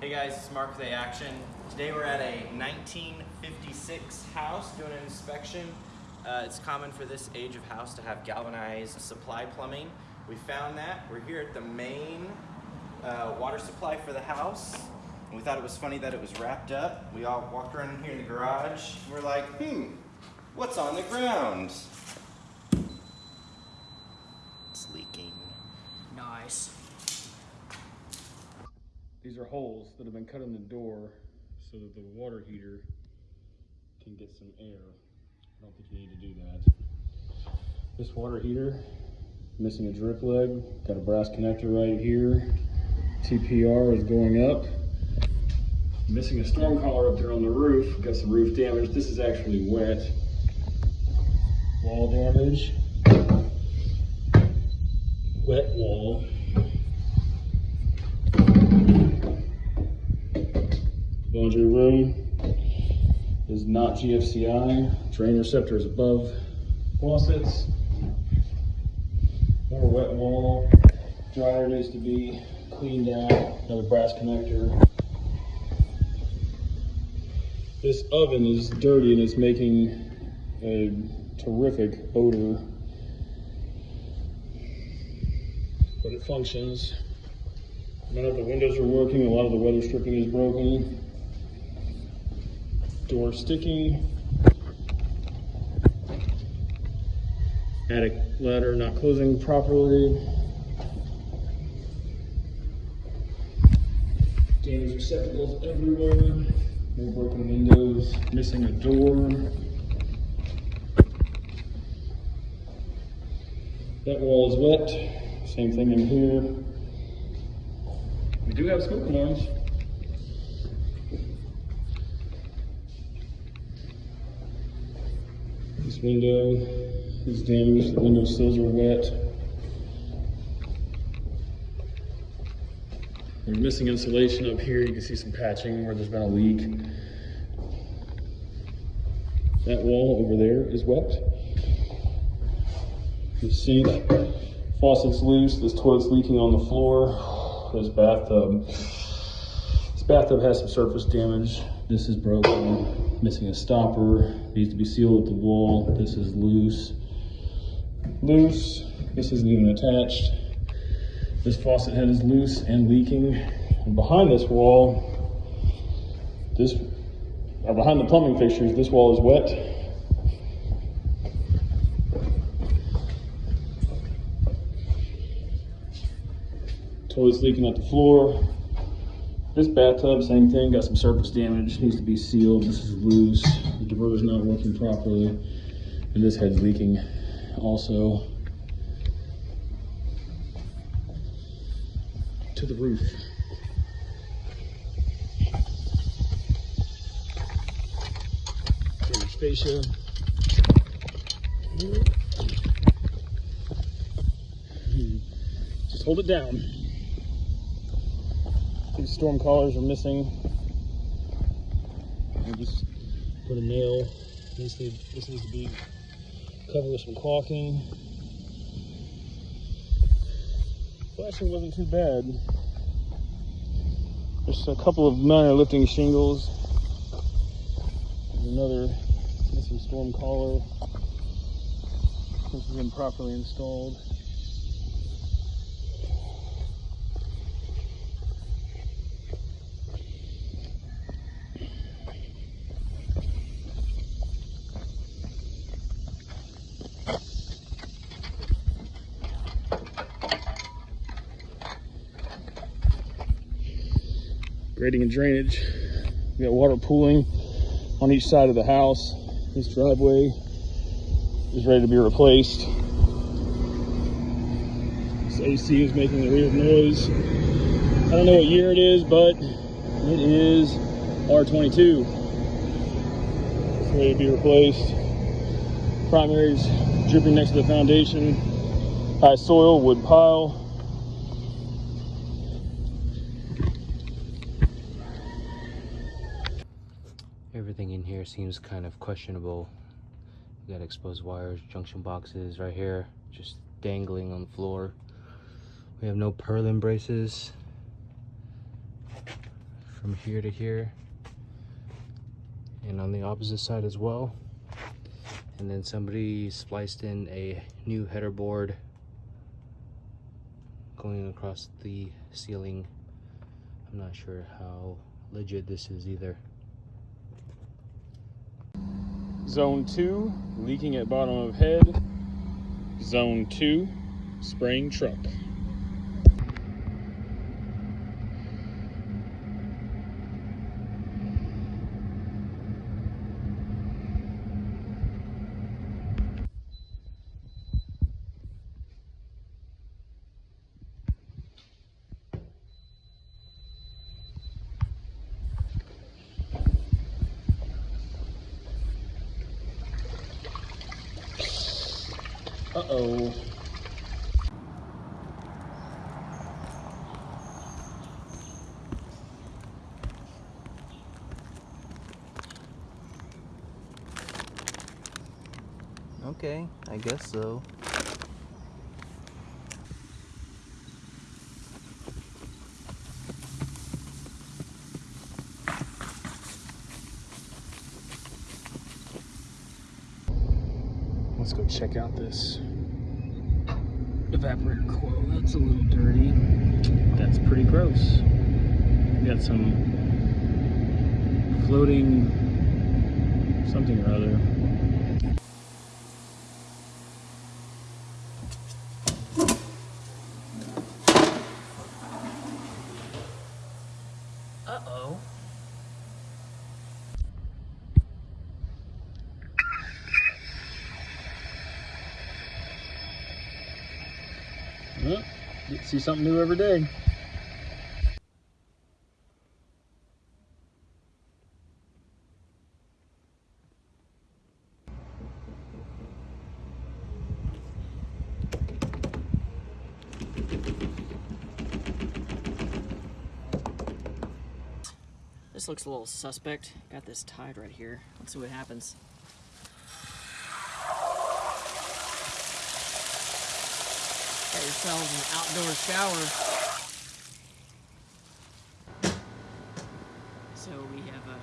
Hey guys, it's Mark with A Action. Today we're at a 1956 house doing an inspection. Uh, it's common for this age of house to have galvanized supply plumbing. We found that. We're here at the main uh, water supply for the house. And we thought it was funny that it was wrapped up. We all walked around in here in the garage. We're like, hmm, what's on the ground? It's leaking. Nice. These are holes that have been cut in the door so that the water heater can get some air. I don't think you need to do that. This water heater, missing a drip leg, got a brass connector right here. TPR is going up. Missing a storm collar up there on the roof, got some roof damage. This is actually wet. Wall damage. Wet wall. Laundry room is not GFCI. Drain receptor is above faucets. More wet wall. Dryer needs to be cleaned out. Another brass connector. This oven is dirty and it's making a terrific odor. But it functions. None of the windows are working. A lot of the weather stripping is broken. Door sticking. Attic ladder not closing properly. Damaged receptacles everywhere. More broken windows. Missing a door. That wall is wet. Same thing in here. We do have smoke alarms. Window is damaged, the window sills are wet. We're missing insulation up here. You can see some patching where there's been a leak. That wall over there is wet. The sink, faucet's loose, this toilet's leaking on the floor. This bathtub, this bathtub has some surface damage. This is broken, missing a stopper, needs to be sealed at the wall. This is loose. Loose, this isn't even attached. This faucet head is loose and leaking. And behind this wall, this, or behind the plumbing fixtures, this wall is wet. Toilet's leaking at the floor. This bathtub, same thing, got some surface damage, needs to be sealed. This is loose, the diverter's not working properly. And this head's leaking also to the roof. Fascia. Hmm. Just hold it down. Storm collars are missing. I just put a nail. This, need, this needs to be covered with some caulking. Flashing wasn't too bad. Just a couple of minor lifting shingles. Another missing storm collar. This is improperly installed. Grading and drainage. We got water pooling on each side of the house. This driveway is ready to be replaced. This AC is making a weird noise. I don't know what year it is, but it is R22. It's ready to be replaced. Primaries dripping next to the foundation. High soil, wood pile. Everything in here seems kind of questionable. We got exposed wires, junction boxes right here, just dangling on the floor. We have no purlin braces. from here to here and on the opposite side as well and then somebody spliced in a new header board going across the ceiling i'm not sure how legit this is either Zone 2, leaking at bottom of head. Zone 2, spraying truck. Uh-oh. Okay, I guess so. Let's go check out this evaporator coil. That's a little dirty. That's pretty gross. We got some floating something or other. Uh-oh. Well, get to see something new every day. This looks a little suspect. Got this tied right here. Let's see what happens. Got yourselves an outdoor shower. So we have uh,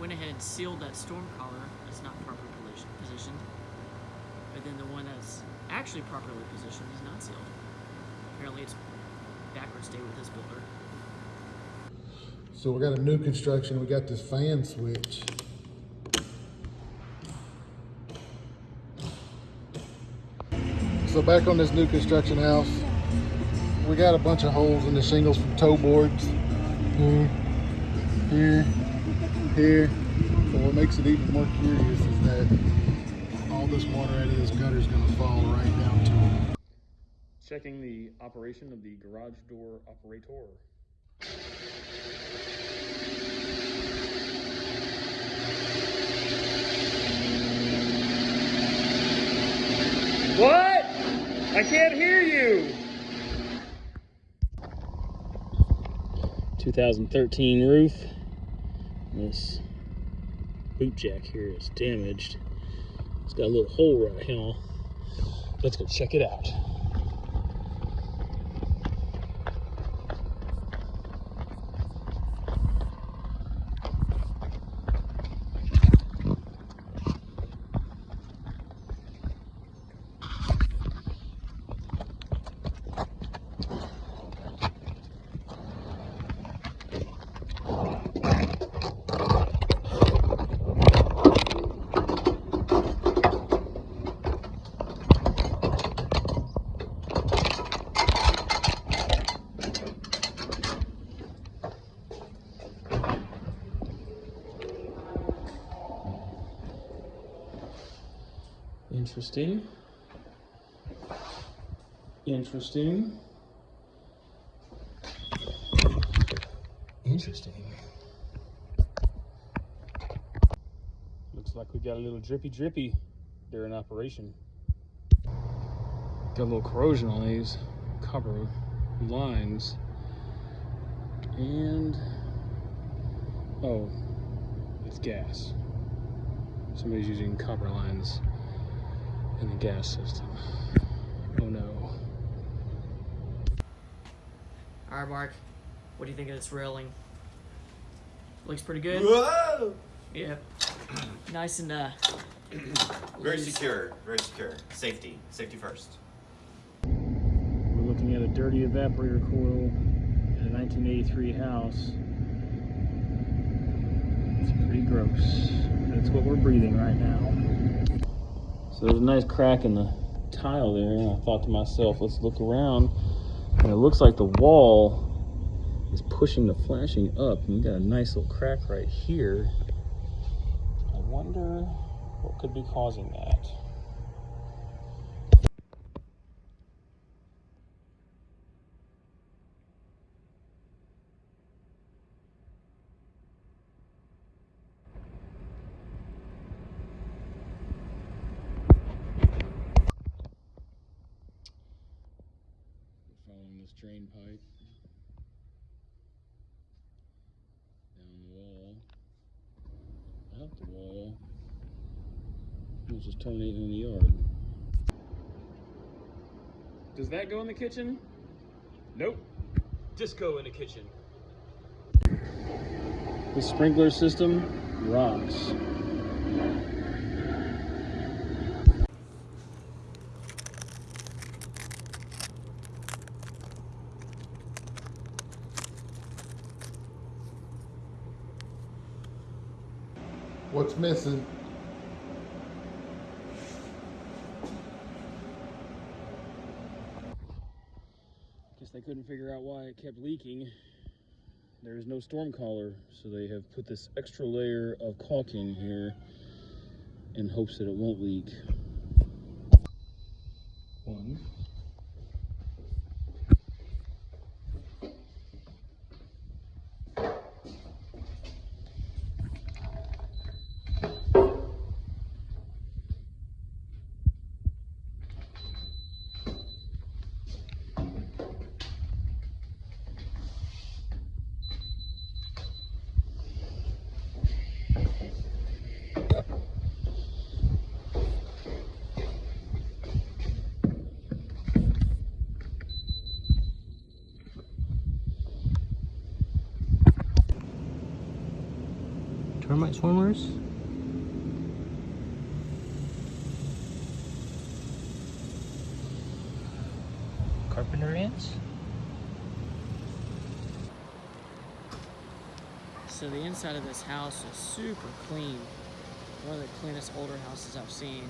went ahead and sealed that storm collar that's not properly positioned. But then the one that's actually properly positioned is not sealed. Apparently it's backwards date with this builder. So we got a new construction, we got this fan switch. So back on this new construction house, we got a bunch of holes in the shingles from toe boards. Here, here, here. But what makes it even more curious is that all this water out of this gutter is gonna fall right down to it. Checking the operation of the garage door operator. What? I can't hear you. 2013 roof. This boot jack here is damaged. It's got a little hole right here. Let's go check it out. Interesting. Interesting. Interesting. Looks like we got a little drippy drippy during operation. Got a little corrosion on these copper lines. And oh, it's gas. Somebody's using copper lines in the gas system. Oh no. Alright, Mark. What do you think of this railing? Looks pretty good. Whoa! Yeah. Nice and uh. Very loose. secure. Very secure. Safety. Safety first. We're looking at a dirty evaporator coil in a 1983 house. It's pretty gross. That's what we're breathing right now. So there's a nice crack in the tile there, and I thought to myself, let's look around. And it looks like the wall is pushing the flashing up, and we got a nice little crack right here. I wonder what could be causing that. following this drain pipe down the wall, out the wall. It's just terminating in the yard. Does that go in the kitchen? Nope. Disco in the kitchen. The sprinkler system rocks. Missing? Guess they couldn't figure out why it kept leaking. There is no storm collar, so they have put this extra layer of caulking here in hopes that it won't leak. Termite swarmers? Carpenter ants? So the inside of this house is super clean. One of the cleanest older houses I've seen.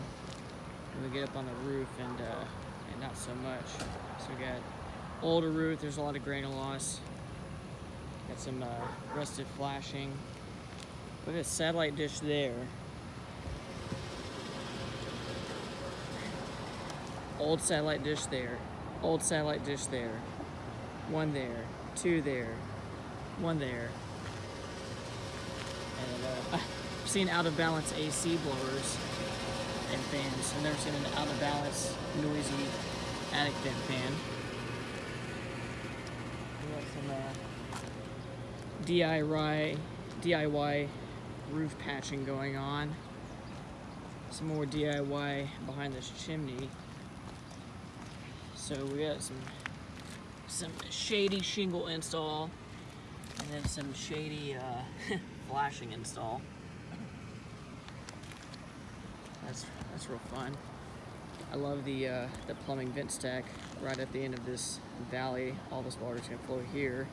And we get up on the roof and uh, and not so much. So we got older roof. There's a lot of grain loss. Got some uh, rusted flashing. Look at the satellite dish there. Old satellite dish there. Old satellite dish there. One there. Two there. One there. And uh, I've seen out of balance AC blowers and fans. I've never seen an out of balance noisy attic vent fan. We got some uh, DIY DIY roof patching going on. Some more DIY behind this chimney. So we got some some shady shingle install and then some shady uh, flashing install. That's that's real fun. I love the uh, the plumbing vent stack right at the end of this valley. All this water's gonna flow here.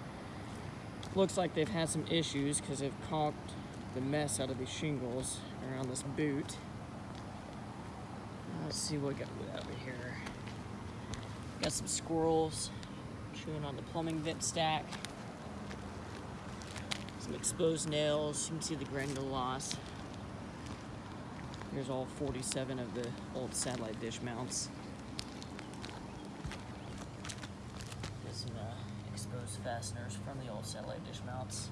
Looks like they've had some issues because they've caulked the mess out of these shingles around this boot. Let's see what we got over here. Got some squirrels chewing on the plumbing vent stack. Some exposed nails. You can see the granular loss. Here's all 47 of the old satellite dish mounts. Got some uh, exposed fasteners from the old satellite dish mounts.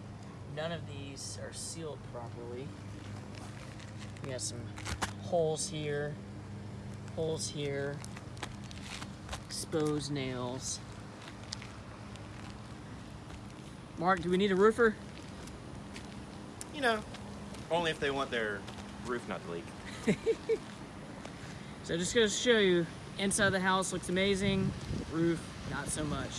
None of these are sealed properly. We got some holes here, holes here, exposed nails. Mark, do we need a roofer? You know, only if they want their roof not to leak. So just gonna show you, inside the house looks amazing, roof, not so much.